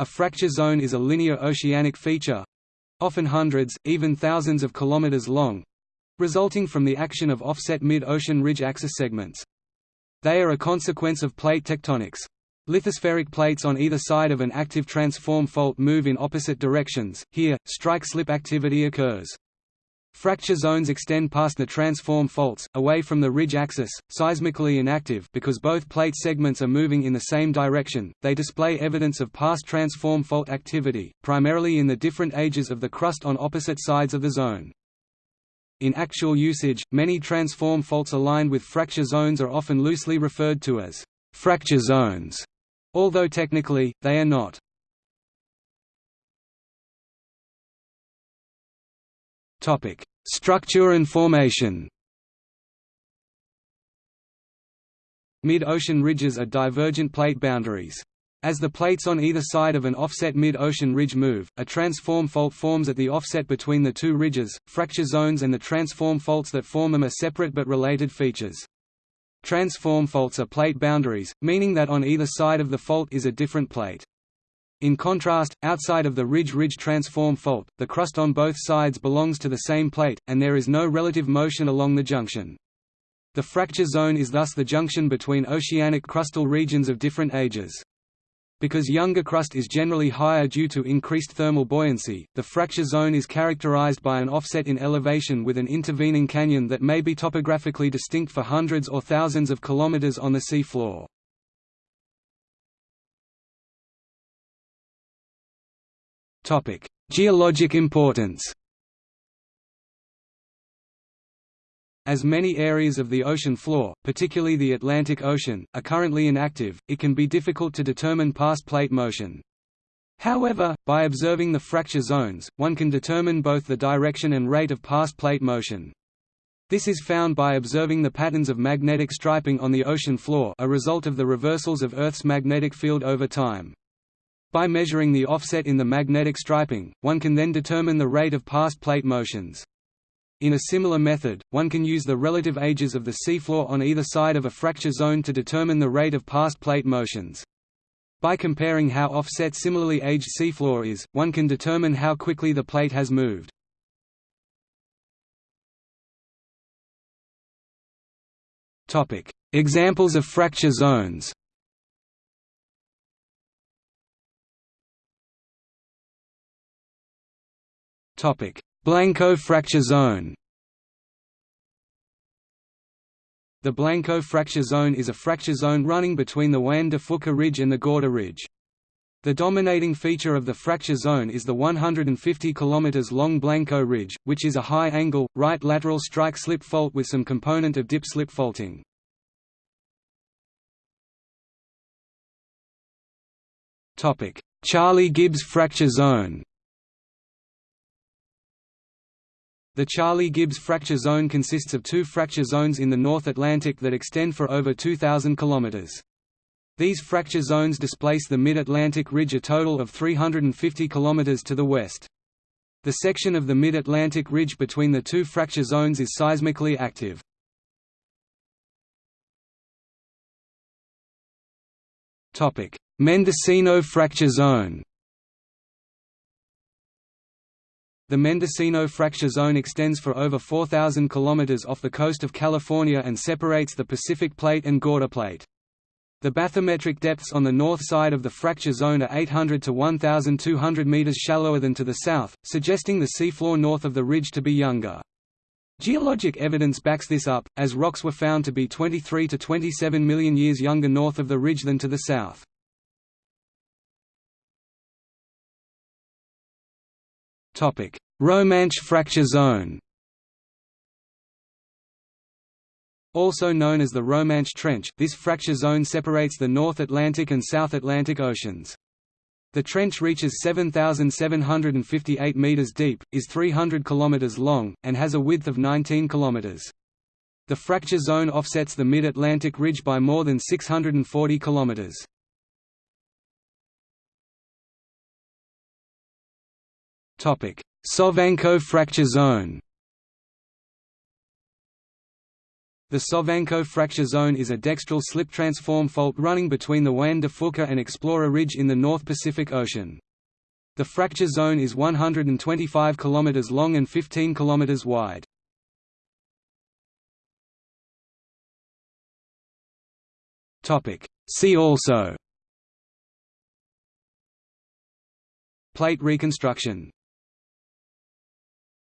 A fracture zone is a linear oceanic feature—often hundreds, even thousands of kilometers long—resulting from the action of offset mid-ocean ridge axis segments. They are a consequence of plate tectonics. Lithospheric plates on either side of an active transform fault move in opposite directions, here, strike-slip activity occurs. Fracture zones extend past the transform faults, away from the ridge axis, seismically inactive because both plate segments are moving in the same direction. They display evidence of past transform fault activity, primarily in the different ages of the crust on opposite sides of the zone. In actual usage, many transform faults aligned with fracture zones are often loosely referred to as fracture zones, although technically, they are not. Topic: Structure and formation. Mid-ocean ridges are divergent plate boundaries. As the plates on either side of an offset mid-ocean ridge move, a transform fault forms at the offset between the two ridges. Fracture zones and the transform faults that form them are separate but related features. Transform faults are plate boundaries, meaning that on either side of the fault is a different plate. In contrast, outside of the ridge-ridge transform fault, the crust on both sides belongs to the same plate, and there is no relative motion along the junction. The fracture zone is thus the junction between oceanic crustal regions of different ages. Because younger crust is generally higher due to increased thermal buoyancy, the fracture zone is characterized by an offset in elevation with an intervening canyon that may be topographically distinct for hundreds or thousands of kilometers on the sea Geologic importance. As many areas of the ocean floor, particularly the Atlantic Ocean, are currently inactive, it can be difficult to determine past plate motion. However, by observing the fracture zones, one can determine both the direction and rate of past plate motion. This is found by observing the patterns of magnetic striping on the ocean floor a result of the reversals of Earth's magnetic field over time. By measuring the offset in the magnetic striping, one can then determine the rate of past plate motions. In a similar method, one can use the relative ages of the seafloor on either side of a fracture zone to determine the rate of past plate motions. By comparing how offset similarly aged seafloor is, one can determine how quickly the plate has moved. Examples of fracture zones Blanco fracture zone The Blanco fracture zone is a fracture zone running between the Juan de Fuca Ridge and the Gorda Ridge. The dominating feature of the fracture zone is the 150 km long Blanco Ridge, which is a high-angle, right lateral strike-slip fault with some component of dip-slip faulting. Charlie Gibbs fracture zone The Charlie Gibbs fracture zone consists of two fracture zones in the North Atlantic that extend for over 2,000 km. These fracture zones displace the Mid-Atlantic Ridge a total of 350 km to the west. The section of the Mid-Atlantic Ridge between the two fracture zones is seismically active. Mendocino fracture zone The Mendocino fracture zone extends for over 4,000 km off the coast of California and separates the Pacific Plate and Gorda Plate. The bathymetric depths on the north side of the fracture zone are 800 to 1,200 meters shallower than to the south, suggesting the seafloor north of the ridge to be younger. Geologic evidence backs this up, as rocks were found to be 23 to 27 million years younger north of the ridge than to the south. Romanche fracture zone Also known as the Romanche Trench, this fracture zone separates the North Atlantic and South Atlantic Oceans. The trench reaches 7,758 meters deep, is 300 kilometers long, and has a width of 19 kilometers. The fracture zone offsets the Mid-Atlantic Ridge by more than 640 kilometers. Sovanco fracture zone The Sovanco fracture zone is a dextral slip transform fault running between the Juan de Fuca and Explorer Ridge in the North Pacific Ocean. The fracture zone is 125 km long and 15 km wide. See also Plate reconstruction